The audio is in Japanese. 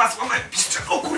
ますこのピッ